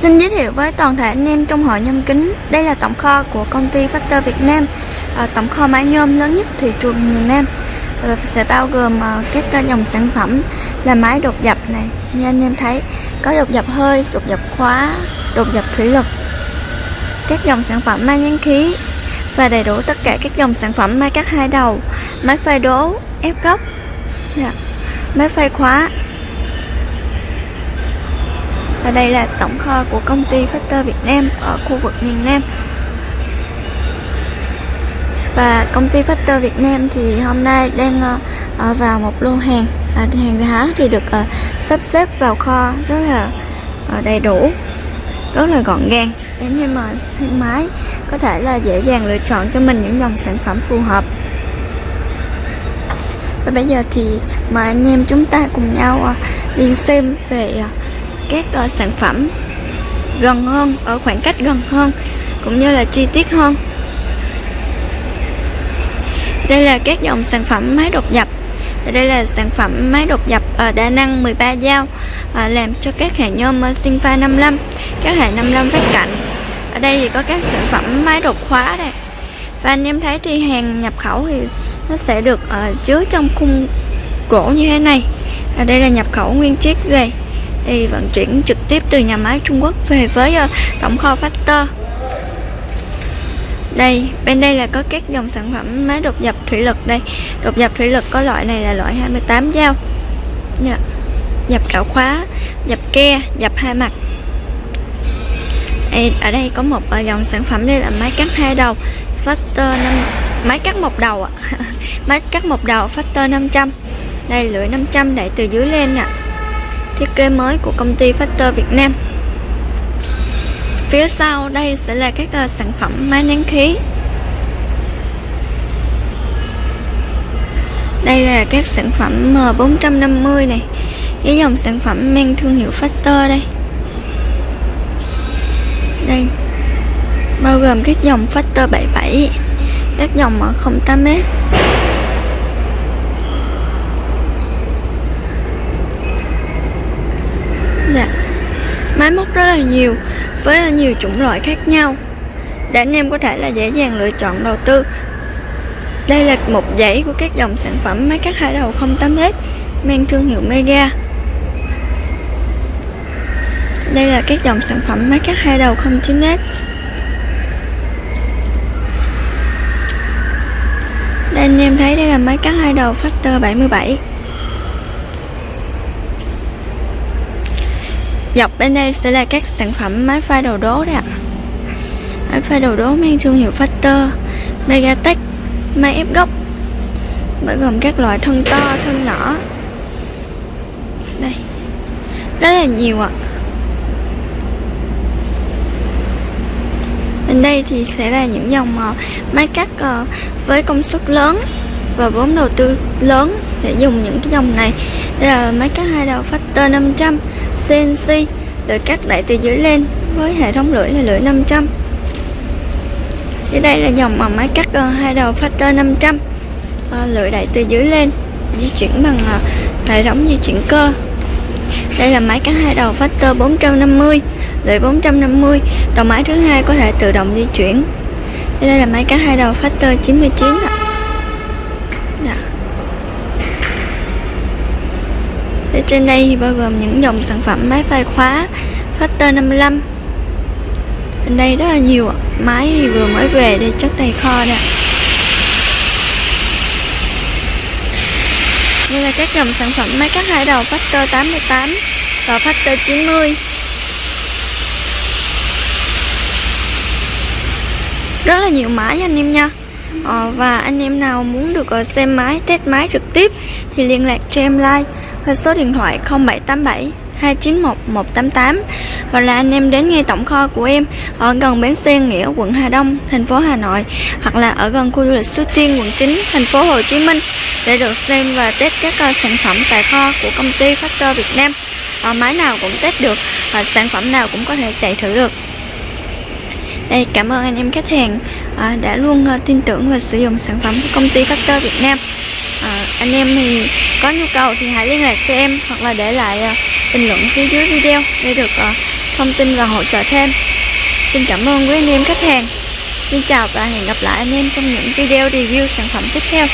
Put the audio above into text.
Xin giới thiệu với toàn thể anh em trong hội nhôm kính, đây là tổng kho của công ty Factor Việt Nam, à, tổng kho máy nhôm lớn nhất thị trường miền Nam. Và sẽ bao gồm à, các à, dòng sản phẩm là máy đột dập này, như anh em thấy có đột dập hơi, đột dập khóa, đột dập thủy lực, các dòng sản phẩm máy nhắn khí và đầy đủ tất cả các dòng sản phẩm máy cắt hai đầu, máy phơi đố, ép góc, dạ. máy phơi khóa và đây là tổng kho của công ty Factor Việt Nam ở khu vực miền Nam. Và công ty Factor Việt Nam thì hôm nay đang uh, vào một lô hàng. À, hàng hóa thì được uh, sắp xếp vào kho rất là uh, đầy đủ rất là gọn gàng để anh mà thoải mái có thể là dễ dàng lựa chọn cho mình những dòng sản phẩm phù hợp. Và bây giờ thì mời anh em chúng ta cùng nhau uh, đi xem về uh, các uh, sản phẩm gần hơn ở khoảng cách gần hơn cũng như là chi tiết hơn. Đây là các dòng sản phẩm máy đột dập đây là sản phẩm máy đột dập uh, ờ, đa năng 13 dao uh, làm cho các hệ nhôm uh, Sinfa 55 các hệ 55 phát cạnh. Ở đây thì có các sản phẩm máy đột khóa đây. Và anh em thấy thì hàng nhập khẩu thì nó sẽ được uh, chứa trong khung gỗ như thế này. Ở đây là nhập khẩu nguyên chiếc về thì vận chuyển trực tiếp từ nhà máy Trung Quốc về với ờ, uh, tổng kho Factor. Đây bên đây là có các dòng sản phẩm máy đột dập thủy lực đây. Đột dập thủy lực có loại này là loại 28 dao. Dạ. Yeah. dập cạo khóa dập ke dập hai mặt. Đây, ở đây có một uh, dòng sản phẩm đây là máy cắt hai đầu Factor 5 máy cắt một đầu ạ. Máy cắt một đầu Factor 500 đây lưỡi 500 đẩy từ dưới lên ạ thiết kế mới của công ty Factor Việt Nam. Phía sau đây sẽ là các uh, sản phẩm máy nén khí. Đây là các sản phẩm ờ, M450 này cái dòng sản phẩm mang thương hiệu Factor đây. Đây bao gồm các dòng Factor 77 các dòng 08m Máy móc rất là nhiều, Với nhiều chủng loại khác nhau. Để anh em có thể là dễ dàng lựa chọn đầu tư. Đây là một dãy của các dòng sản phẩm máy cắt hai đầu 08S Mang thương hiệu Mega. Đây là các dòng sản phẩm máy cắt hai đầu 09S Đây anh em thấy đây là máy cắt hai đầu Factor 77 Dọc bên đây sẽ là các sản phẩm máy pha đầu đố đấy ạ. Máy pha đầu đố mang thương hiệu Factor Megatech Máy ép gốc. Bao gồm các loại thân to, thân nhỏ. Đây Rất là nhiều ạ. Bên đây thì sẽ là những dòng ờ, máy cắt ờ, với công suất lớn. Và vốn đầu tư lớn sẽ dùng những cái dòng này. Đây là máy cắt hai đầu Factor 500 CNC lưỡi cắt đẩy từ dưới lên với hệ thống lưỡi là lưỡi 500 dưới đây là dòng mà máy cắt hai đầu Factor 500 ờ, lưỡi đẩy từ dưới lên, di chuyển bằng ờ, hệ thống di chuyển cơ. Đây là máy cắt hai đầu Factor 450 lưỡi 450 đầu máy thứ hai có thể tự động di chuyển. Đây là máy cắt hai đầu Factor 99 ạ Ở trên đây thì bao gồm những dòng sản phẩm máy phai khóa, Factor 55 Bên đây rất là nhiều Máy thì vừa mới về đây chất đầy kho nè Đây là các dòng sản phẩm máy cắt hai đầu Factor 88 và Factor 90 Rất là nhiều máy anh em nha ờ, Và anh em nào muốn được uh, xem máy, test máy trực tiếp Thì liên lạc cho em like và số điện thoại 0787 291 188 hoặc là anh em đến ngay tổng kho của em ở gần bến xe Nghĩa quận Hà Đông thành phố Hà Nội hoặc là ở gần khu du lịch Suối Tiên quận 9 thành phố Hồ Chí Minh để được xem và test các uh, sản phẩm tại kho của công ty Factor Việt Nam. Uh, máy nào cũng test được và sản phẩm nào cũng có thể chạy thử được. Đây cảm ơn anh em khách hàng à, đã luôn à, tin tưởng và sử dụng sản phẩm của công ty Factor Việt Nam à, anh em thì có nhu cầu thì hãy liên lạc cho em hoặc là để lại à, bình luận phía dưới video để được à, thông tin và hỗ trợ thêm. Xin cảm ơn quý anh em khách hàng. Xin chào và hẹn gặp lại anh em trong những video review sản phẩm tiếp theo.